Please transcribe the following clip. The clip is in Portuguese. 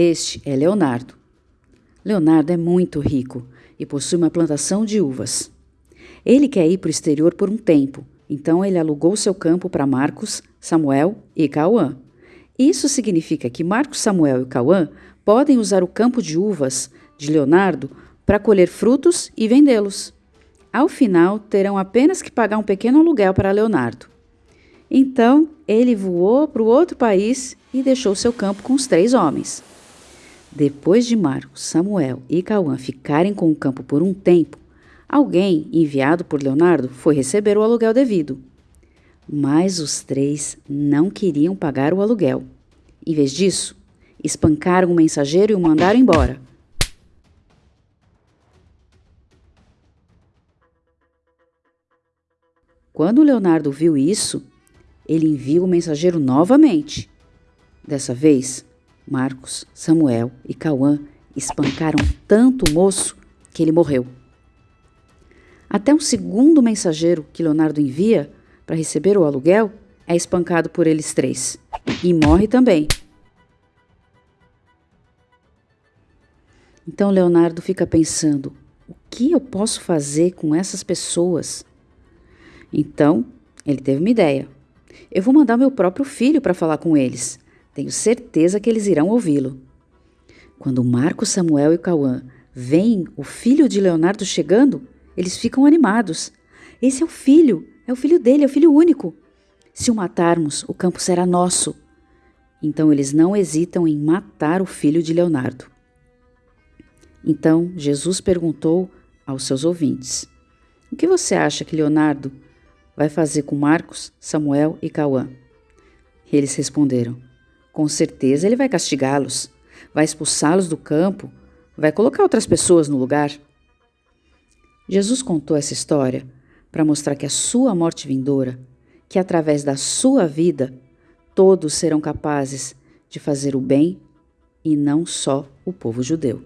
Este é Leonardo. Leonardo é muito rico e possui uma plantação de uvas. Ele quer ir para o exterior por um tempo, então ele alugou seu campo para Marcos, Samuel e Cauã. Isso significa que Marcos, Samuel e Cauã podem usar o campo de uvas de Leonardo para colher frutos e vendê-los. Ao final, terão apenas que pagar um pequeno aluguel para Leonardo. Então, ele voou para o outro país e deixou seu campo com os três homens. Depois de Marcos, Samuel e Cauã ficarem com o campo por um tempo, alguém enviado por Leonardo foi receber o aluguel devido. Mas os três não queriam pagar o aluguel. Em vez disso, espancaram o mensageiro e o mandaram embora. Quando Leonardo viu isso, ele envia o mensageiro novamente. Dessa vez, Marcos, Samuel e Cauã espancaram tanto o moço que ele morreu. Até um segundo mensageiro que Leonardo envia para receber o aluguel é espancado por eles três e morre também. Então Leonardo fica pensando: o que eu posso fazer com essas pessoas? Então ele teve uma ideia. Eu vou mandar meu próprio filho para falar com eles. Tenho certeza que eles irão ouvi-lo. Quando Marcos, Samuel e Cauã veem o filho de Leonardo chegando, eles ficam animados. Esse é o filho, é o filho dele, é o filho único. Se o matarmos, o campo será nosso. Então eles não hesitam em matar o filho de Leonardo. Então Jesus perguntou aos seus ouvintes: O que você acha que Leonardo vai fazer com Marcos, Samuel e Cauã? Eles responderam: com certeza ele vai castigá-los, vai expulsá-los do campo, vai colocar outras pessoas no lugar. Jesus contou essa história para mostrar que a sua morte vindoura, que através da sua vida, todos serão capazes de fazer o bem e não só o povo judeu.